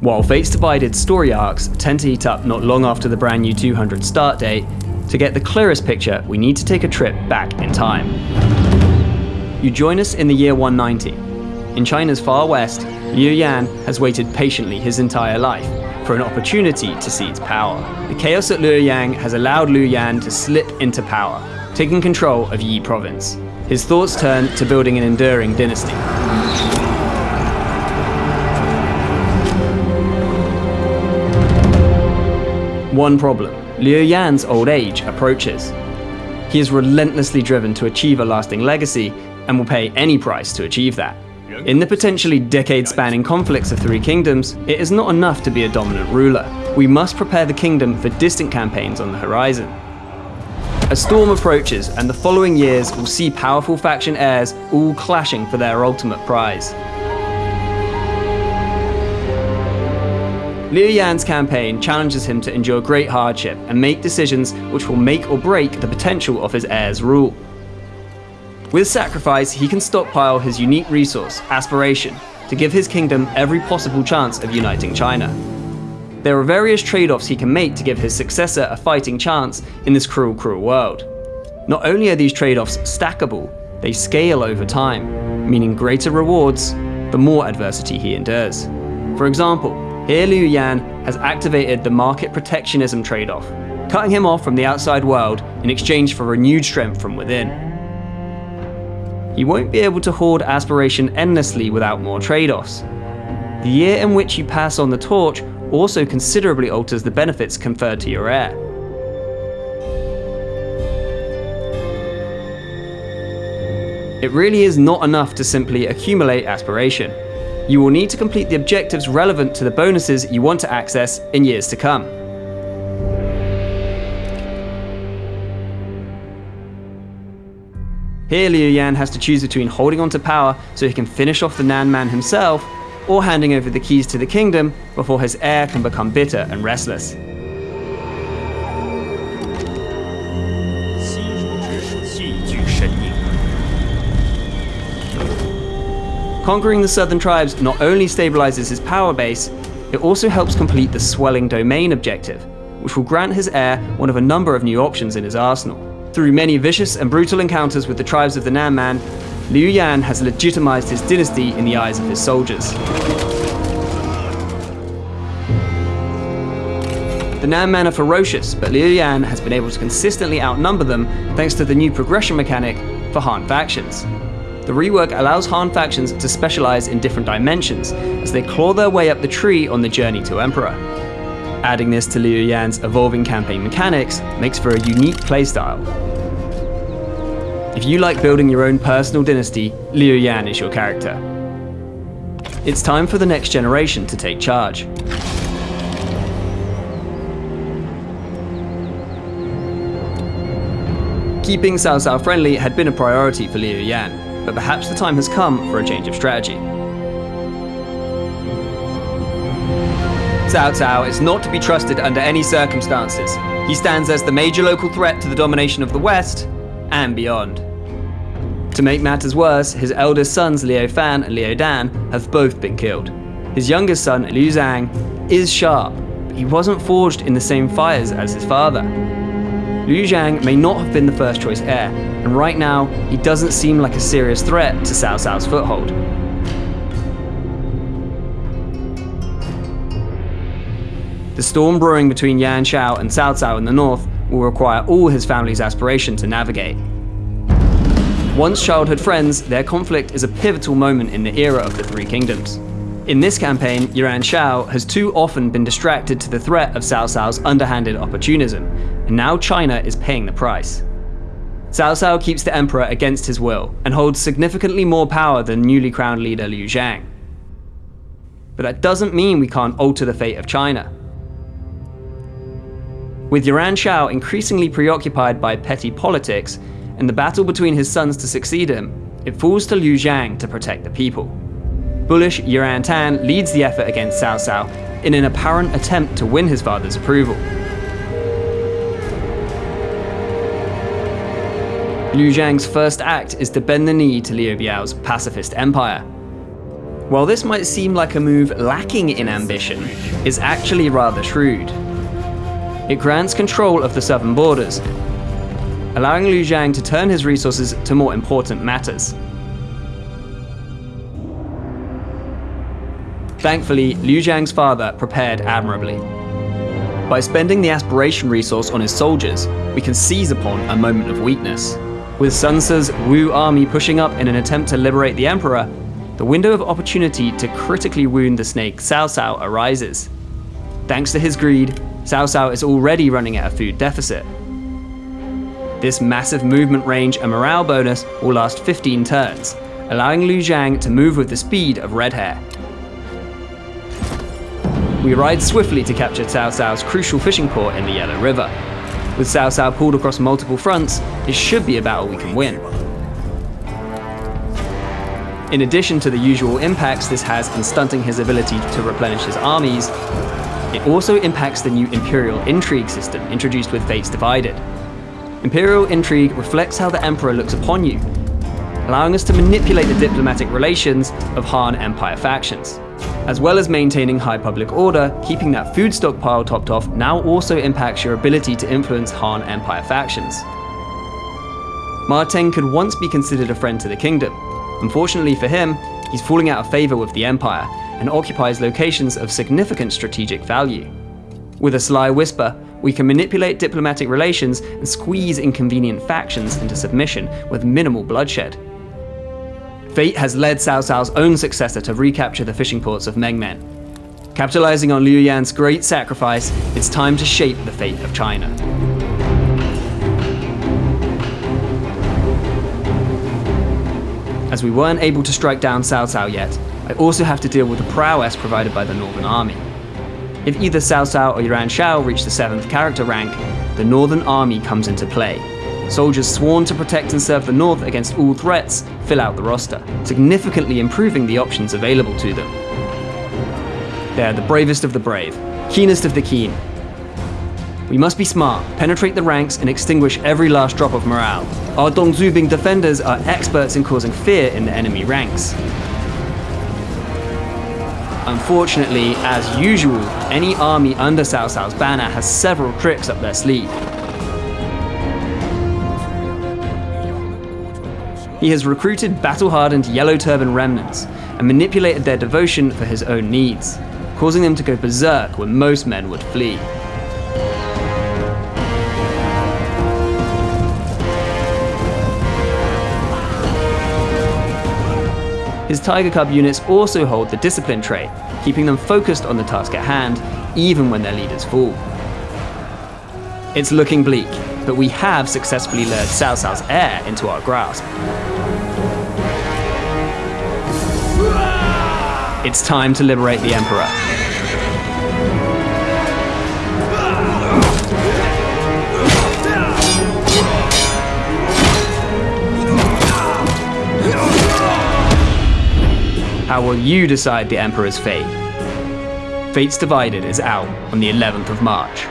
While Fates Divided story arcs tend to heat up not long after the brand new 200 start date, to get the clearest picture, we need to take a trip back in time. You join us in the year 190. In China's far west, Liu Yan has waited patiently his entire life for an opportunity to seize power. The chaos at Luoyang has allowed Liu Yan to slip into power, taking control of Yi province. His thoughts turn to building an enduring dynasty. One problem, Liu Yan's old age approaches. He is relentlessly driven to achieve a lasting legacy and will pay any price to achieve that. In the potentially decade-spanning conflicts of Three Kingdoms, it is not enough to be a dominant ruler. We must prepare the kingdom for distant campaigns on the horizon. A storm approaches, and the following years will see powerful faction heirs all clashing for their ultimate prize. Liu Yan's campaign challenges him to endure great hardship and make decisions which will make or break the potential of his heir's rule. With sacrifice, he can stockpile his unique resource, aspiration, to give his kingdom every possible chance of uniting China. There are various trade-offs he can make to give his successor a fighting chance in this cruel, cruel world. Not only are these trade-offs stackable, they scale over time, meaning greater rewards the more adversity he endures. For example, here Liu Yan has activated the market protectionism trade-off, cutting him off from the outside world in exchange for renewed strength from within. He won't be able to hoard aspiration endlessly without more trade-offs. The year in which you pass on the torch also considerably alters the benefits conferred to your heir. It really is not enough to simply accumulate aspiration you will need to complete the objectives relevant to the bonuses you want to access in years to come. Here Liu Yan has to choose between holding on to power so he can finish off the Nan Man himself, or handing over the keys to the kingdom before his heir can become bitter and restless. Conquering the southern tribes not only stabilizes his power base, it also helps complete the swelling domain objective, which will grant his heir one of a number of new options in his arsenal. Through many vicious and brutal encounters with the tribes of the Nan Man, Liu Yan has legitimized his dynasty in the eyes of his soldiers. The Nan Man are ferocious, but Liu Yan has been able to consistently outnumber them thanks to the new progression mechanic for Han factions. The rework allows Han factions to specialize in different dimensions as they claw their way up the tree on the journey to Emperor. Adding this to Liu Yan's evolving campaign mechanics makes for a unique playstyle. If you like building your own personal dynasty, Liu Yan is your character. It's time for the next generation to take charge. Keeping Cao Cao friendly had been a priority for Liu Yan, but perhaps the time has come for a change of strategy. Cao Cao is not to be trusted under any circumstances. He stands as the major local threat to the domination of the West and beyond. To make matters worse, his eldest sons Liu Fan and Liu Dan have both been killed. His youngest son, Liu Zhang, is sharp, but he wasn't forged in the same fires as his father. Liu Zhang may not have been the first choice heir, and right now, he doesn't seem like a serious threat to Cao Cao's foothold. The storm brewing between Yuan Shao and Cao Cao in the north will require all his family's aspiration to navigate. Once childhood friends, their conflict is a pivotal moment in the era of the Three Kingdoms. In this campaign, Yuan Shao has too often been distracted to the threat of Cao Cao's underhanded opportunism, and now China is paying the price. Cao Cao keeps the emperor against his will, and holds significantly more power than newly crowned leader Liu Zhang. But that doesn't mean we can't alter the fate of China. With Yuan Shao increasingly preoccupied by petty politics, and the battle between his sons to succeed him, it falls to Liu Zhang to protect the people. Bullish Yuan Tan leads the effort against Cao Cao in an apparent attempt to win his father's approval. Liu Zhang's first act is to bend the knee to Liu Biao's pacifist empire. While this might seem like a move lacking in ambition, it's actually rather shrewd. It grants control of the southern borders, allowing Liu Zhang to turn his resources to more important matters. Thankfully, Liu Zhang's father prepared admirably. By spending the aspiration resource on his soldiers, we can seize upon a moment of weakness. With Sun Ce's Wu army pushing up in an attempt to liberate the Emperor, the window of opportunity to critically wound the snake Cao Cao arises. Thanks to his greed, Cao Cao is already running at a food deficit. This massive movement range and morale bonus will last 15 turns, allowing Liu Zhang to move with the speed of Red Hare. We ride swiftly to capture Cao Cao's crucial fishing port in the Yellow River. With Cao Cao pulled across multiple fronts, it should be a battle we can win. In addition to the usual impacts this has in stunting his ability to replenish his armies, it also impacts the new Imperial Intrigue system introduced with Fates Divided. Imperial Intrigue reflects how the Emperor looks upon you, allowing us to manipulate the diplomatic relations of Han Empire factions. As well as maintaining high public order, keeping that food stockpile topped off now also impacts your ability to influence Han Empire factions. Ma Teng could once be considered a friend to the kingdom. Unfortunately for him, he's falling out of favour with the Empire and occupies locations of significant strategic value. With a sly whisper, we can manipulate diplomatic relations and squeeze inconvenient factions into submission with minimal bloodshed. Fate has led Cao Cao's own successor to recapture the fishing ports of Mengmen. Capitalizing on Liu Yan's great sacrifice, it's time to shape the fate of China. As we weren't able to strike down Cao Cao yet, I also have to deal with the prowess provided by the Northern Army. If either Cao Cao or Yuan Shao reach the 7th character rank, the Northern Army comes into play, Soldiers sworn to protect and serve the North against all threats fill out the roster, significantly improving the options available to them. They are the bravest of the brave, keenest of the keen. We must be smart, penetrate the ranks, and extinguish every last drop of morale. Our Dongzubing defenders are experts in causing fear in the enemy ranks. Unfortunately, as usual, any army under Cao Cao's banner has several tricks up their sleeve. He has recruited battle-hardened Yellow Turban remnants and manipulated their devotion for his own needs, causing them to go berserk when most men would flee. His Tiger Cub units also hold the discipline trait, keeping them focused on the task at hand, even when their leaders fall. It's looking bleak, but we have successfully lured Cao Cao's heir into our grasp. It's time to liberate the Emperor. How will you decide the Emperor's fate? Fates Divided is out on the 11th of March.